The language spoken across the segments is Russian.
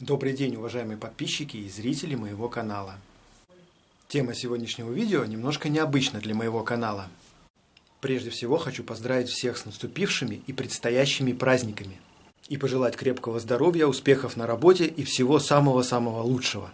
Добрый день, уважаемые подписчики и зрители моего канала. Тема сегодняшнего видео немножко необычна для моего канала. Прежде всего хочу поздравить всех с наступившими и предстоящими праздниками. И пожелать крепкого здоровья, успехов на работе и всего самого-самого лучшего.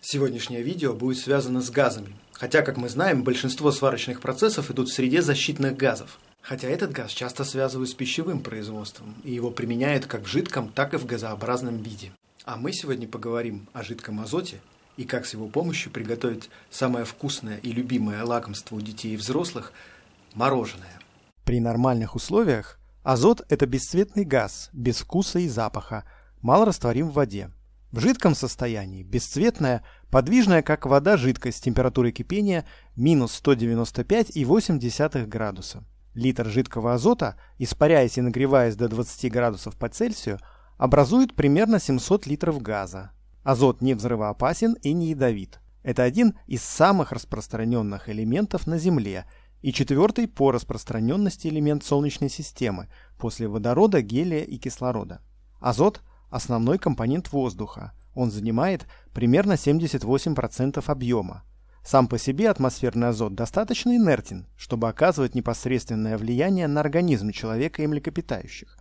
Сегодняшнее видео будет связано с газами, хотя, как мы знаем, большинство сварочных процессов идут в среде защитных газов. Хотя этот газ часто связывают с пищевым производством, и его применяют как в жидком, так и в газообразном виде. А мы сегодня поговорим о жидком азоте и как с его помощью приготовить самое вкусное и любимое лакомство у детей и взрослых – мороженое. При нормальных условиях азот – это бесцветный газ, без вкуса и запаха, мало растворим в воде. В жидком состоянии бесцветная, подвижная как вода жидкость с температурой кипения минус 195,8 градуса. Литр жидкого азота, испаряясь и нагреваясь до 20 градусов по Цельсию, образует примерно 700 литров газа. Азот не взрывоопасен и не ядовит. Это один из самых распространенных элементов на Земле и четвертый по распространенности элемент Солнечной системы после водорода, гелия и кислорода. Азот – основной компонент воздуха. Он занимает примерно 78% объема. Сам по себе атмосферный азот достаточно инертен, чтобы оказывать непосредственное влияние на организм человека и млекопитающих.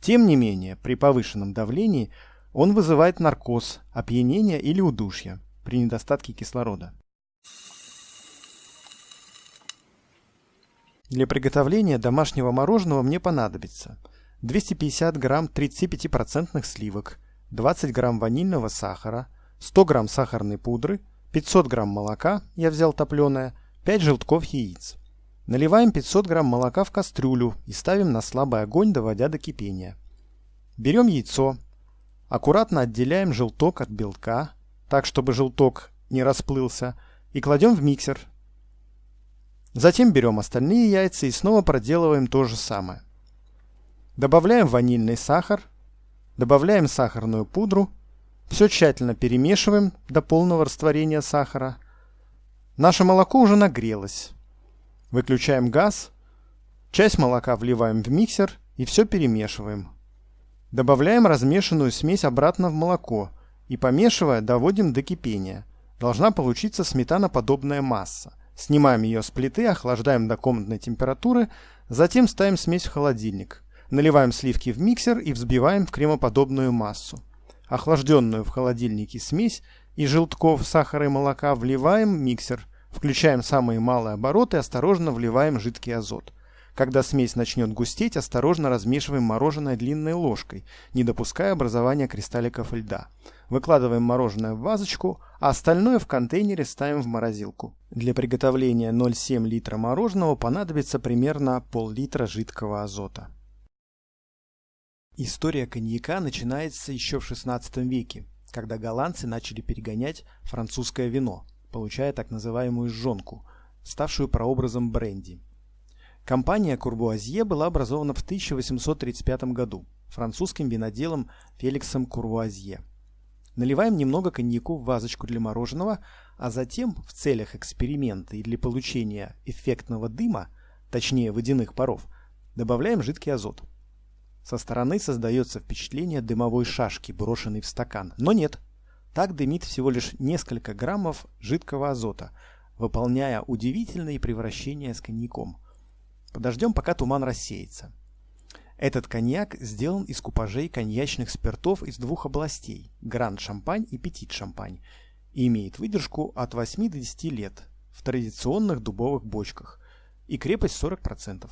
Тем не менее, при повышенном давлении он вызывает наркоз, опьянение или удушье при недостатке кислорода. Для приготовления домашнего мороженого мне понадобится 250 грамм 35% сливок, 20 грамм ванильного сахара, 100 грамм сахарной пудры – 500 грамм молока, я взял топленое, 5 желтков яиц. Наливаем 500 грамм молока в кастрюлю и ставим на слабый огонь, доводя до кипения. Берем яйцо, аккуратно отделяем желток от белка, так чтобы желток не расплылся, и кладем в миксер. Затем берем остальные яйца и снова проделываем то же самое. Добавляем ванильный сахар, добавляем сахарную пудру все тщательно перемешиваем до полного растворения сахара. Наше молоко уже нагрелось. Выключаем газ. Часть молока вливаем в миксер и все перемешиваем. Добавляем размешанную смесь обратно в молоко и, помешивая, доводим до кипения. Должна получиться сметаноподобная масса. Снимаем ее с плиты, охлаждаем до комнатной температуры, затем ставим смесь в холодильник. Наливаем сливки в миксер и взбиваем в кремоподобную массу охлажденную в холодильнике смесь и желтков, сахара и молока вливаем в миксер, включаем самые малые обороты и осторожно вливаем жидкий азот. Когда смесь начнет густеть, осторожно размешиваем мороженое длинной ложкой, не допуская образования кристалликов льда. Выкладываем мороженое в вазочку, а остальное в контейнере ставим в морозилку. Для приготовления 0,7 литра мороженого понадобится примерно пол-литра жидкого азота. История коньяка начинается еще в XVI веке, когда голландцы начали перегонять французское вино, получая так называемую жжонку, ставшую прообразом бренди. Компания Курвуазье была образована в 1835 году французским виноделом Феликсом Курвуазье. Наливаем немного коньяку в вазочку для мороженого, а затем в целях эксперимента и для получения эффектного дыма, точнее водяных паров, добавляем жидкий азот. Со стороны создается впечатление дымовой шашки, брошенной в стакан. Но нет. Так дымит всего лишь несколько граммов жидкого азота, выполняя удивительные превращения с коньяком. Подождем, пока туман рассеется. Этот коньяк сделан из купажей коньячных спиртов из двух областей – Гранд-Шампань и Петит-Шампань, и имеет выдержку от 8 до 10 лет в традиционных дубовых бочках и крепость 40%.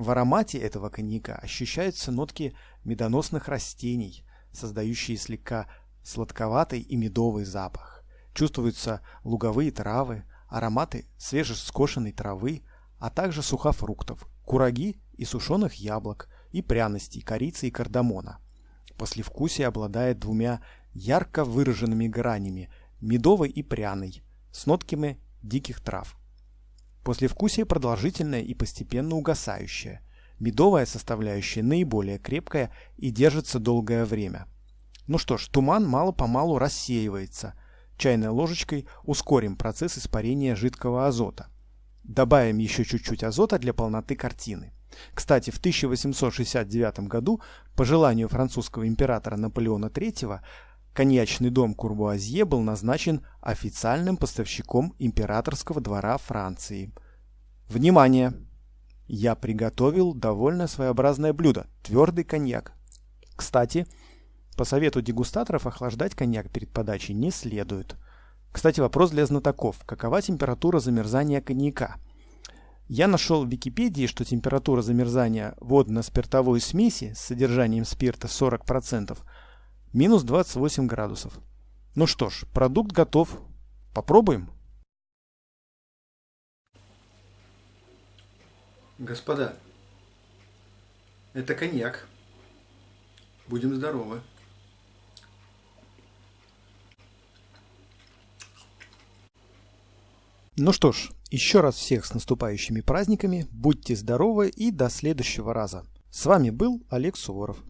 В аромате этого коньяка ощущаются нотки медоносных растений, создающие слегка сладковатый и медовый запах. Чувствуются луговые травы, ароматы свежескошенной травы, а также сухофруктов, кураги и сушеных яблок, и пряностей, корицы и кардамона. Послевкусие обладает двумя ярко выраженными гранями – медовой и пряной, с нотками диких трав. Послевкусие продолжительное и постепенно угасающее. Медовая составляющая наиболее крепкая и держится долгое время. Ну что ж, туман мало-помалу рассеивается. Чайной ложечкой ускорим процесс испарения жидкого азота. Добавим еще чуть-чуть азота для полноты картины. Кстати, в 1869 году по желанию французского императора Наполеона III коньячный дом Курбуазье был назначен официальным поставщиком императорского двора Франции. Внимание! Я приготовил довольно своеобразное блюдо – твердый коньяк. Кстати, по совету дегустаторов охлаждать коньяк перед подачей не следует. Кстати, вопрос для знатоков. Какова температура замерзания коньяка? Я нашел в Википедии, что температура замерзания водно-спиртовой смеси с содержанием спирта 40% минус 28 градусов. Ну что ж, продукт готов. Попробуем? Господа, это коньяк. Будем здоровы. Ну что ж, еще раз всех с наступающими праздниками, будьте здоровы и до следующего раза. С вами был Олег Суворов.